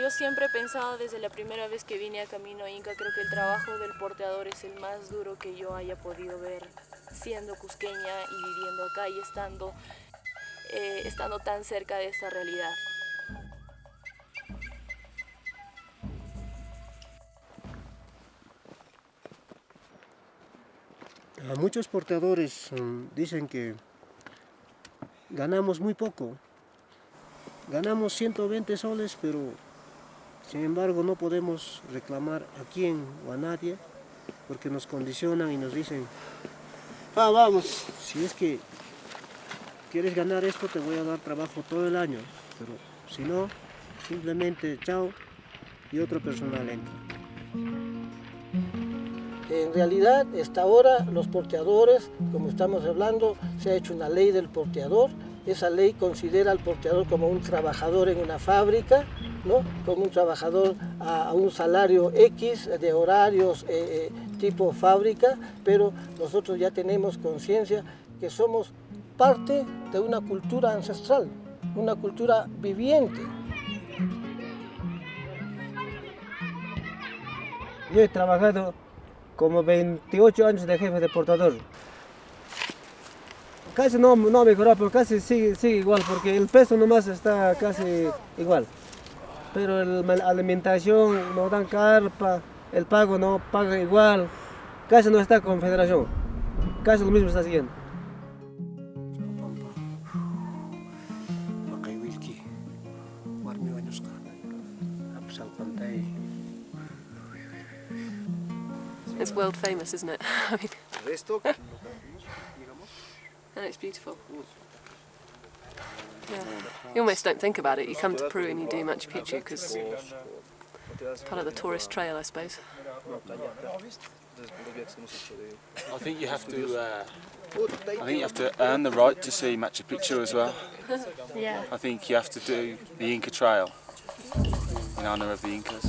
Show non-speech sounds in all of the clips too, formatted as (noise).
yo siempre he pensado desde la primera vez que vine a Camino Inca, creo que el trabajo del porteador es el más duro que yo haya podido ver siendo cusqueña y viviendo acá y estando, eh, estando tan cerca de esta realidad. A muchos porteadores mm, dicen que ganamos muy poco. Ganamos 120 soles, pero sin embargo no podemos reclamar a quién o a nadie porque nos condicionan y nos dicen Ah, vamos. si es que quieres ganar esto te voy a dar trabajo todo el año, pero si no, simplemente chao y otro personal entra. En realidad, hasta ahora los porteadores, como estamos hablando, se ha hecho una ley del porteador. Esa ley considera al porteador como un trabajador en una fábrica, como un trabajador a, un salario X de horarios eh, eh, tipo fábrica, pero nosotros ya tenemos conciencia que somos parte de una cultura ancestral, una cultura viviente. Yo he trabajado como 28 años de jefe de portador. Casi no, no ha mejorado, pero casi sigue, sigue igual, porque el peso nomás está casi igual. Pero el- la alimentación no dan carpa, el pago no paga igual, casi no está con federación, casi lo mismo está wanuska, apsal pantay. It's world famous, isn't it? I mean, and it's beautiful. Yeah. You almost don't think about it. You come to Peru and you do Machu Picchu because it's part of the tourist trail, I suppose. I think you have to. Uh, I think you have to earn the right to see Machu Picchu as well. (laughs) Yeah. I think you have to do the Inca Trail in honour of the Incas.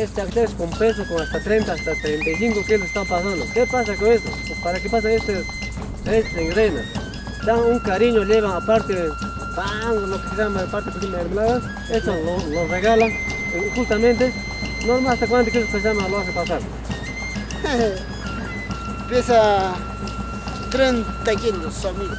Este acceso con peso, con hasta 30, hasta 35 kilos están pasando. ¿Qué pasa con eso? Pues, ¿Para qué pasa este, este engrena? Dan un cariño, llevan aparte pan, lo que se llama aparte de mermelada, eso lo, lo regalan, y justamente, no más hasta cuántos kilos que se llama lo hace pasar. (laughs) Pesa 30 kilos, amigo.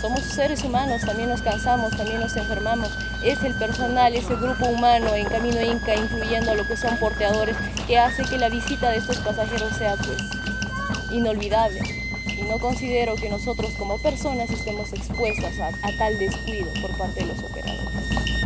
Somos seres humanos, también nos cansamos, también nos enfermamos. Es el personal, ese grupo humano en Camino Inca, incluyendo lo que son porteadores, que hace que la visita de estos pasajeros sea pues inolvidable. Y no considero que nosotros como personas estemos expuestas a, a tal descuido por parte de los operadores.